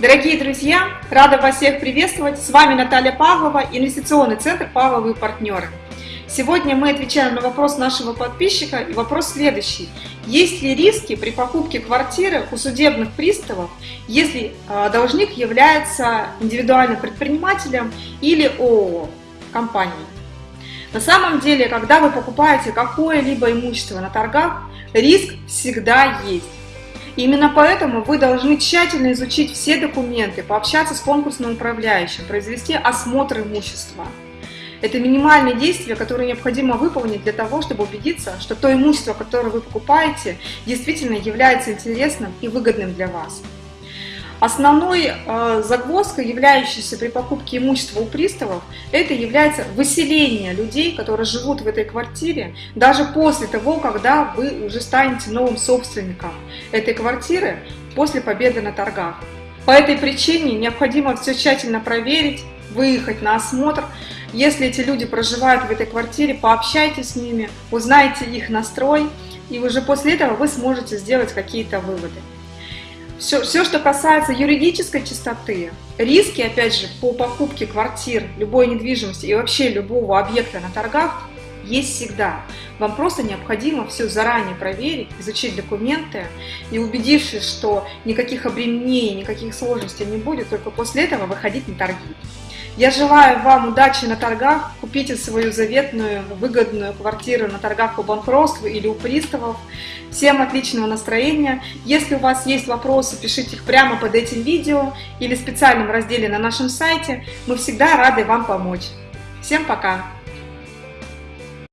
Дорогие друзья, рада вас всех приветствовать. С вами Наталья Павлова, инвестиционный центр «Павловые партнеры». Сегодня мы отвечаем на вопрос нашего подписчика, и вопрос следующий. Есть ли риски при покупке квартиры у судебных приставов, если а, должник является индивидуальным предпринимателем или ООО, компанией? На самом деле, когда вы покупаете какое-либо имущество на торгах, риск всегда есть. Именно поэтому вы должны тщательно изучить все документы, пообщаться с конкурсным управляющим, произвести осмотр имущества. Это минимальные действия, которые необходимо выполнить для того, чтобы убедиться, что то имущество, которое вы покупаете, действительно является интересным и выгодным для вас. Основной э, загвоздкой, являющейся при покупке имущества у приставов, это является выселение людей, которые живут в этой квартире, даже после того, когда вы уже станете новым собственником этой квартиры после победы на торгах. По этой причине необходимо все тщательно проверить, выехать на осмотр. Если эти люди проживают в этой квартире, пообщайтесь с ними, узнайте их настрой, и уже после этого вы сможете сделать какие-то выводы. Все, все, что касается юридической чистоты, риски, опять же, по покупке квартир, любой недвижимости и вообще любого объекта на торгах есть всегда. Вам просто необходимо все заранее проверить, изучить документы и убедившись, что никаких обременений, никаких сложностей не будет, только после этого выходить на торги. Я желаю вам удачи на торгах, купите свою заветную, выгодную квартиру на торгах по банкротству или у приставов. Всем отличного настроения. Если у вас есть вопросы, пишите их прямо под этим видео или в специальном разделе на нашем сайте. Мы всегда рады вам помочь. Всем пока!